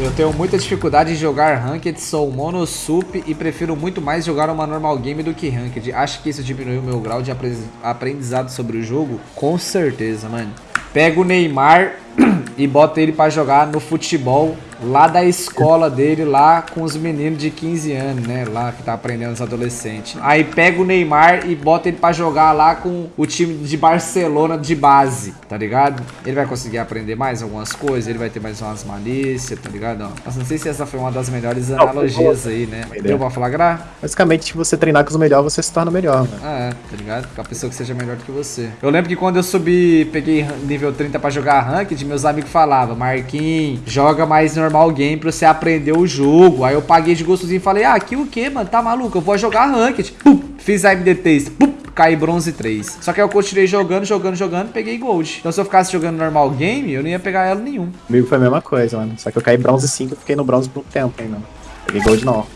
Eu tenho muita dificuldade em jogar Ranked, sou mono sup e prefiro muito mais jogar uma normal game do que Ranked. Acho que isso diminuiu o meu grau de aprendizado sobre o jogo? Com certeza, mano. Pega o Neymar e bota ele pra jogar no futebol lá da escola dele, lá com os meninos de 15 anos, né? Lá que tá aprendendo os adolescentes. Aí pega o Neymar e bota ele pra jogar lá com o time de Barcelona de base, tá ligado? Ele vai conseguir aprender mais algumas coisas, ele vai ter mais umas malícias, tá ligado? Ó, mas não sei se essa foi uma das melhores analogias aí, né? Deu pra flagrar? Basicamente, se você treinar com os melhores, você se torna melhor, né? Ah, é, tá ligado? Com a pessoa que seja melhor do que você. Eu lembro que quando eu subi, peguei nível 30 pra jogar ranked, meus amigos falavam, Marquinhos, joga mais normal normal game pra você aprender o jogo. Aí eu paguei de gostosinho e falei, ah, aqui o que, mano? Tá maluco? Eu vou jogar ranked. Pum, fiz a MD3. Pum, caí bronze 3. Só que aí eu continuei jogando, jogando, jogando, peguei gold. Então se eu ficasse jogando normal game, eu não ia pegar ela nenhum. Comigo foi a mesma coisa, mano. Só que eu caí bronze 5 e fiquei no bronze por um tempo ainda. Peguei gold não.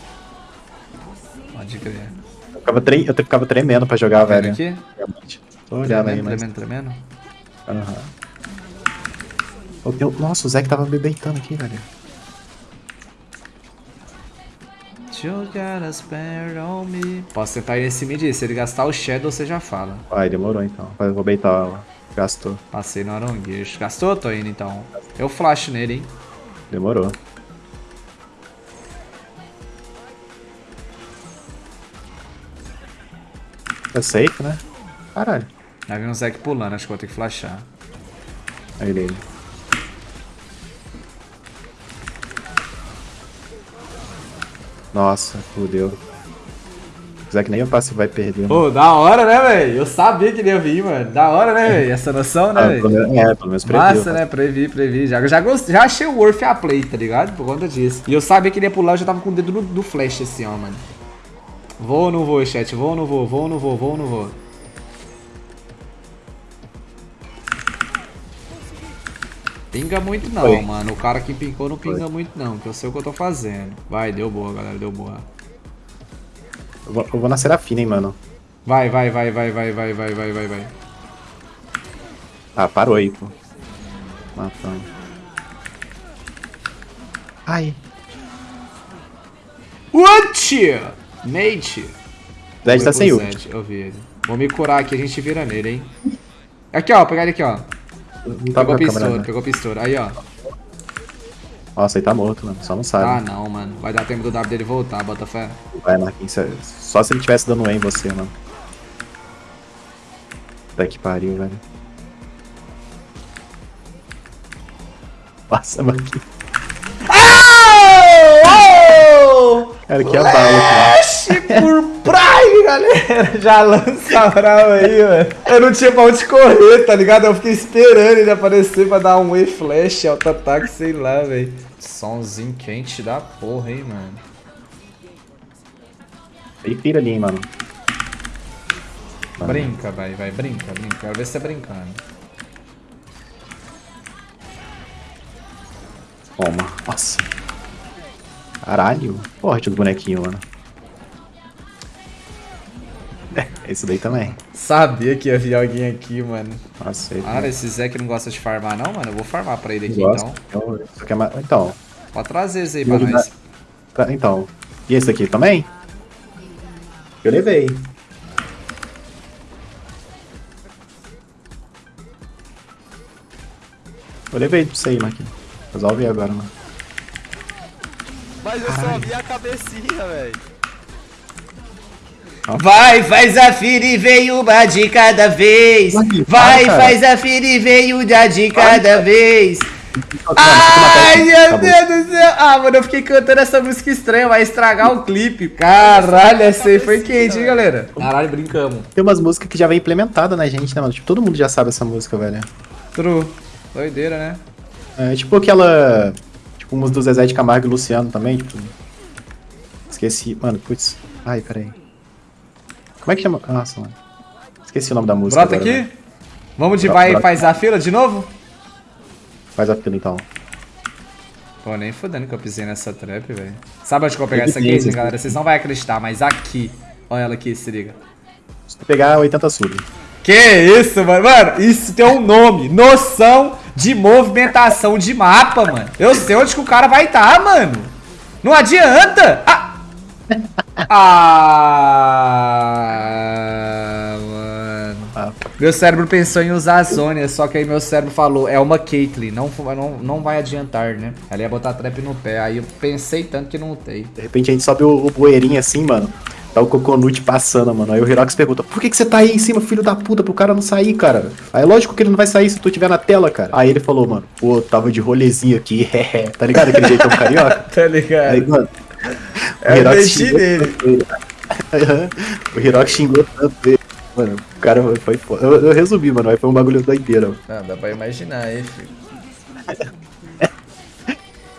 Pode crer. Eu ficava, tre eu ficava tremendo pra jogar, velho. Aqui? Realmente. Tô olhando tremendo, aí, mas... tremendo, tremendo. Aham. Uhum. Nossa, o Zé que tava me beitando aqui, velho. You got a spare on me. Posso tentar ir nesse mid. Se ele gastar o Shadow, você já fala. Vai, demorou então. Eu vou beitar ela. Gastou. Passei no Aronguish. Gastou? Tô indo então. Eu flash nele, hein? Demorou. É safe, né? Caralho. Aí vem um Zek pulando, acho que vou ter que flashar. Aí ele. Nossa, fudeu. Apesar que nem o passe vai perder. Pô, da hora, né, velho? Eu sabia que ele ia vir, mano. Da hora, né, velho? Essa noção, né, ah, velho? É, pelo menos previ. Massa, né? Previ, previ. Já, já, gost... já achei o Worth a play, tá ligado? Por conta disso. E eu sabia que ele ia pular, eu já tava com o dedo no, no flash assim, ó, mano. Vou ou não vou, chat? Vou ou não vou? Vou ou não vou? Vou ou não vou? Pinga muito não, Foi. mano. O cara que pincou não pinga Foi. muito não, que eu sei o que eu tô fazendo. Vai, deu boa, galera, deu boa. Eu vou, eu vou na Serafina, hein, mano. Vai, vai, vai, vai, vai, vai, vai, vai, vai, vai. Ah, parou aí, pô. Matando. Ai. What? Mate. Zed tá sem ult. Eu vi ele. Vou me curar aqui, a gente vira nele, hein. Aqui, ó, pegar ele aqui, ó. Pegou pistola, pegou pistola. Aí, ó. Nossa, ele tá morto, mano. Só não sabe. Ah, não, mano. Vai dar tempo do W dele voltar, bota fé. Vai, Marquinhos. Só se ele tivesse dando E em você, mano. Puta que pariu, velho. Nossa, Marquinhos. Oh! Cara, que é bala, cara. por Prime, galera. Já lança a brava aí, mano. Eu não tinha pra onde correr, tá ligado? Eu fiquei esperando ele aparecer pra dar um E-Flash, auto-ataque, sei lá, velho. Somzinho quente da porra, hein, mano. Ele pira ali, hein, mano. Brinca, vai, vai, brinca, brinca. Quero ver você brincando. Toma. Nossa. Caralho. Forte do bonequinho, mano. É, esse daí também. Sabia que ia vir alguém aqui, mano. Nossa, Cara, esse Zé que não gosta de farmar não, mano. Eu vou farmar pra ele aqui, então. Então, então. Pode trazer esse aí pra nós. Então. E esse aqui também? Eu levei. Eu levei pra você aí, Marquinhos. Resolve agora, mano. Mas eu Caralho. só vi a cabecinha, velho. Vai, faz a fila e veio uma de cada vez. Vai, faz a fila e veio uma de cada vez. Ai, meu Deus do céu. Ah, mano, eu fiquei cantando essa música estranha, vai estragar o clipe. Caralho, essa aí foi quente, hein, galera? Caralho, brincamos. Tem umas músicas que já vem implementada na gente, né, mano? Tipo, todo mundo já sabe essa música, velho. True. Doideira, né? É, tipo aquela... Tipo, umas do Zezé de Camargo e Luciano também, tipo... Esqueci. Mano, putz. Ai, peraí. Como é que chama? Nossa, mano. Esqueci o nome da música. Brota agora, aqui. Né? Vamos de vai e faz a fila de novo? Faz a fila então. Pô, nem fodendo que eu pisei nessa trap, velho. Sabe onde que eu vou pegar essa case, galera? Vocês não vão acreditar, mas aqui. Olha ela aqui, se liga. Se tu pegar 80 sub. Que isso, mano? Mano, isso tem um nome. Noção de movimentação de mapa, mano. Eu sei onde que o cara vai estar, tá, mano. Não adianta. Ah. Ah, mano. Meu cérebro pensou em usar a Sônia, só que aí meu cérebro falou, é uma Caitlyn, não, não, não vai adiantar, né? Ela ia botar trap no pé, aí eu pensei tanto que não tem. De repente a gente sobe o, o bueirinho assim, mano. Tá o Coconut passando, mano. Aí o Hirox pergunta, por que, que você tá aí em cima, filho da puta, pro cara não sair, cara? Aí lógico que ele não vai sair se tu tiver na tela, cara. Aí ele falou, mano, pô, tava de rolezinho aqui, tá ligado? Aquele jeitão carioca. tá ligado. Aí, mano, é o Hirox nele. o Hirox xingou tanto ele. Mano, o cara foi foda. Eu, eu, resumi, mano, aí foi um bagulho doideira. Ah, dá pra imaginar aí, filho.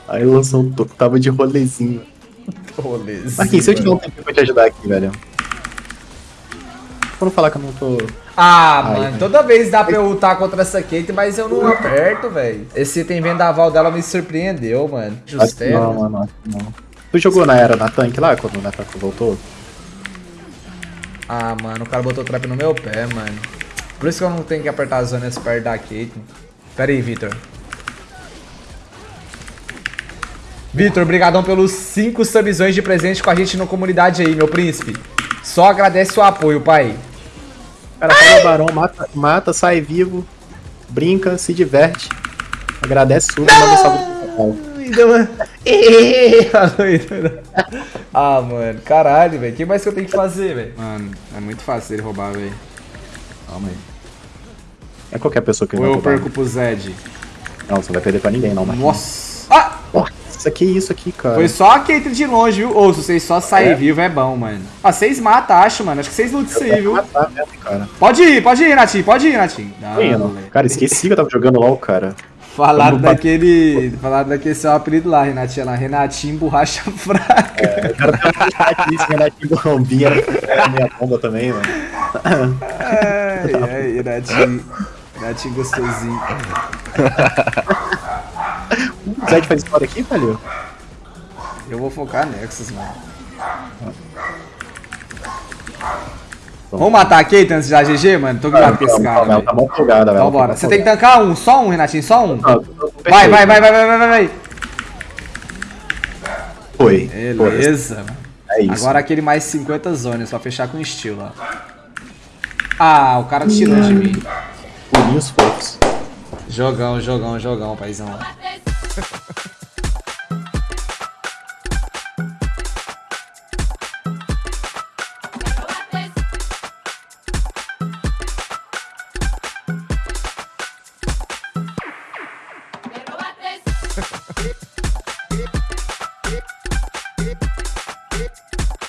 aí lançou um toco, tava de rolezinho. Rolezinho. Marquinhos, se eu te dar um tempo pra te ajudar aqui, velho. Pra não falar que eu não tô. Ah, Ai, mano, toda vez dá pra eu lutar contra essa Kate, mas eu não aperto, velho. Esse item vendaval dela me surpreendeu, mano. Justero. Não, mano, não. Tu jogou na era na tanque lá, quando o Nataku voltou? Ah, mano, o cara botou trap no meu pé, mano. Por isso que eu não tenho que apertar as zonas perto da Kate. Pera aí, Victor. Vitor, obrigadão pelos 5 subzões de presente com a gente na comunidade aí, meu príncipe. Só agradece o apoio, pai. Cara, pega o barão, mata, mata, sai vivo, brinca, se diverte. Agradece tudo, manda salve ah, mano, caralho, velho. O que mais que eu tenho que fazer, velho? Mano, é muito fácil ele roubar, velho. Calma aí. É qualquer pessoa que ele Ou eu perco pro Zed. Não, você não vai perder pra ninguém, não, mano. Nossa! Ah! Nossa, que isso aqui, cara. Foi só a Kate de longe, viu? Ou se vocês só saírem é. vivo, é bom, mano. Ah, vocês matam, acho, mano. Acho que vocês lutam isso aí, viu? Matar mesmo, cara. Pode ir, pode ir, Renatinho. Pode ir, Renatinho. Não, cara, esqueci que eu tava jogando LOL, cara. Falaram daquele. Falaram daquele seu apelido lá, Renatinho. Lá, Renatinho Borracha Fraca. É, eu quero Renatinho Bombinha era minha bomba também, mano. Ai, ai, Renatinho. Renatinho gostosinho. o Zed faz história aqui, velho? Eu vou focar Nexus, mano. Vamos matar a Kate antes de dar GG, mano? Tô cuidado com esse cara. Ela tá bom folgada, velho. Então bora. Você tem que tancar um, só um, Renatinho, só um. Vai, vai, vai, vai, vai, vai, vai. Foi. Beleza, mano. É isso. Agora aquele mais 50 zonas, só fechar com estilo, ó. Ah, o cara tirou de mim. Pulinhos fofos. Jogão, jogão, jogão, paizão.